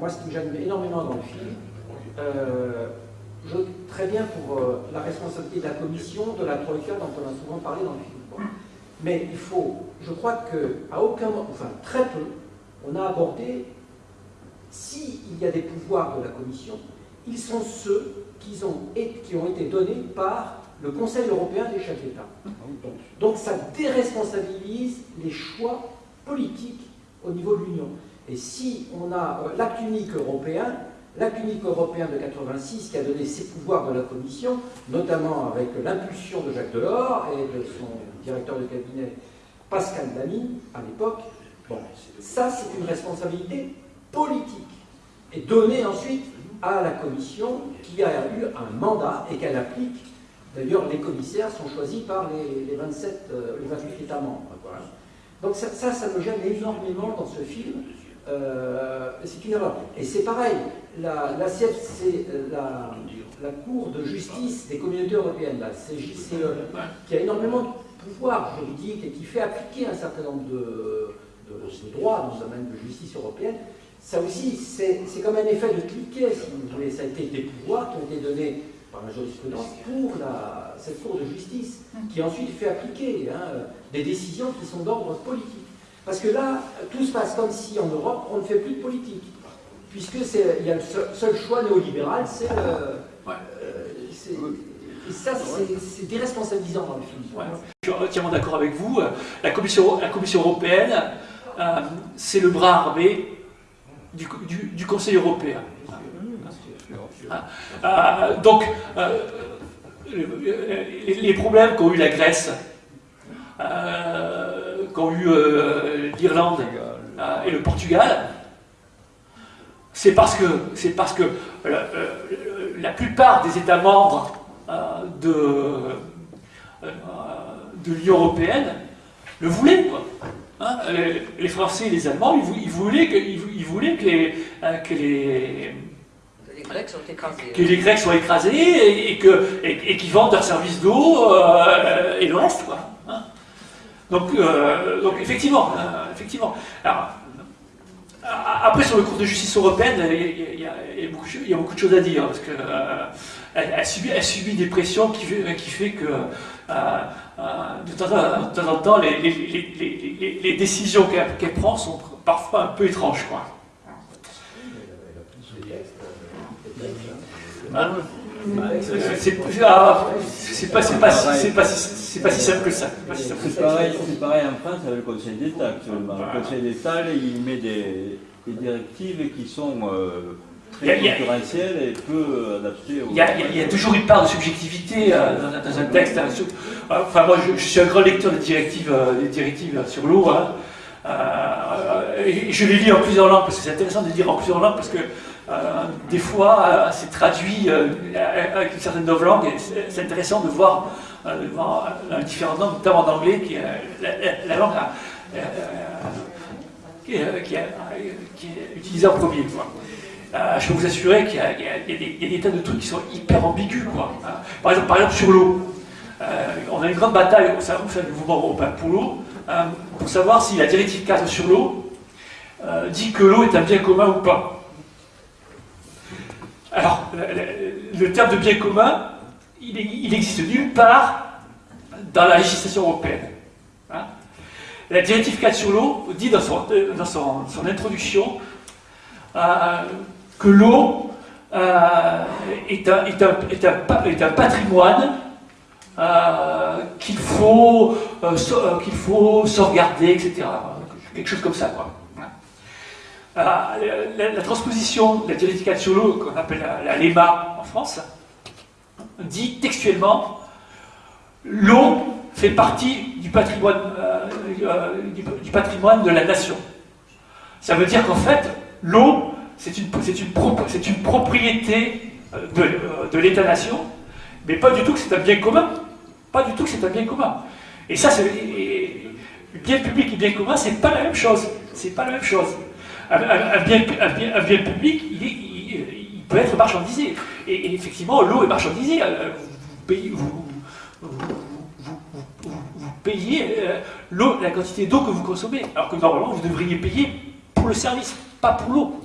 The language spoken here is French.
Moi, ce qui me gêne énormément dans le film, euh, je, très bien pour euh, la responsabilité de la commission, de la Troïka, dont on a souvent parlé dans le film. Mais il faut, je crois qu'à aucun moment, enfin très peu, on a abordé s'il y a des pouvoirs de la commission, ils sont ceux qui ont, qui ont été donnés par le Conseil européen des chefs d'État. Donc ça déresponsabilise les choix politiques au niveau de l'Union. Et si on a euh, l'acte unique européen, l'acte unique européen de 86 qui a donné ses pouvoirs de la Commission, notamment avec l'impulsion de Jacques Delors et de son directeur de cabinet Pascal Damy à l'époque, bon, ça c'est une responsabilité politique et donnée ensuite à la Commission qui a eu un mandat et qu'elle applique. D'ailleurs, les commissaires sont choisis par les, 27, euh, les 28 États membres. Donc ça, ça, me gêne énormément dans ce film. Euh, c'est une erreur. Et c'est pareil, la, la c'est euh, la, la, Cour de justice des communautés européennes, la CJCE, qui a énormément de pouvoir juridique et qui fait appliquer un certain nombre de, de, droits dans le domaine de justice européenne. Ça aussi, c'est comme un effet de cliquet, si vous voulez. Ça a été des pouvoirs qui ont été donnés par la jurisprudence pour la, cette Cour de justice, qui ensuite fait appliquer hein, des décisions qui sont d'ordre politique. Parce que là, tout se passe comme si en Europe, on ne fait plus de politique. Puisque il y a le seul, choix néolibéral, c'est le... Euh, et ça, c'est déresponsabilisant dans le film. Je suis entièrement d'accord avec vous. La Commission, la Commission européenne, euh, c'est le bras armé du, du, Conseil européen. Euh, donc, les, problèmes qu'ont eu la Grèce, qu'ont eu euh, l'Irlande euh, et le Portugal, c'est parce que, parce que euh, la plupart des États membres de, l'Union européenne le voulaient. Hein, les, Français et les Allemands, ils, voulaient voulaient que les que les Grecs soient écrasés et, et qu'ils vendent leurs services d'eau et le reste. Quoi. Donc, euh, donc effectivement, euh, effectivement. Alors, après, sur le cours de justice européenne, il y, a, beaucoup, de choses à dire, parce euh, elle subit, des pressions qui qui fait que de, temps en, temps, les, décisions qu'elle prend sont parfois un peu étranges. Quoi. C'est pas, pas, pas, c'est pas si simple que ça. C'est pareil, en France avec le Conseil d'État actuellement. Le Conseil d'État, il met des, directives qui sont euh, très concurrentielles et peu adaptées Il y, a, toujours une part de subjectivité euh, dans, un texte. Hein, enfin, moi, je, suis un grand lecteur des directives, euh, des directives sur l'eau. Hein. je les lis en plusieurs langues parce que c'est intéressant de les lire en plusieurs langues parce que des fois, c'est traduit avec une certaine langue et c'est intéressant de voir devant un différent nombre, notamment d'anglais, qui est la, langue euh, qui, est, utilisée en premier. Euh, je peux vous assurer qu'il y, a des tas de trucs qui sont hyper ambigus. Par, exemple, par exemple, sur l'eau. Euh, on a une grande bataille au sein du mouvement européen pour l'eau, pour savoir si la directive 4 sur l'eau dit que l'eau est un bien commun ou pas. Alors, le terme de bien commun, il n'existe nulle part dans la législation européenne. Hein. la directive 4 sur l'eau dit dans son, dans son, introduction euh, que l'eau euh, est, un, est, un, est, un, patrimoine euh, qu'il faut, faut sauvegarder, etc. Quelque chose comme ça. Quoi. La, la, transposition de la directive 4 sur l'eau, qu'on appelle la, LEMA en France, dit textuellement l'eau fait partie du patrimoine, euh, euh, du, patrimoine de la nation. Ça veut dire qu'en fait, l'eau, c'est une, propriété euh, de, de l'État-nation, mais pas du tout que c'est un bien commun. Pas du tout que c'est un bien commun. Et ça, c'est bien public et bien commun, c'est pas la même chose. C'est pas la même chose. Un, bien, public, il, peut être marchandisé. Et, effectivement, l'eau est marchandisée vous, payez euh, la quantité d'eau que vous consommez, alors que normalement vous devriez payer pour le service, pas pour l'eau.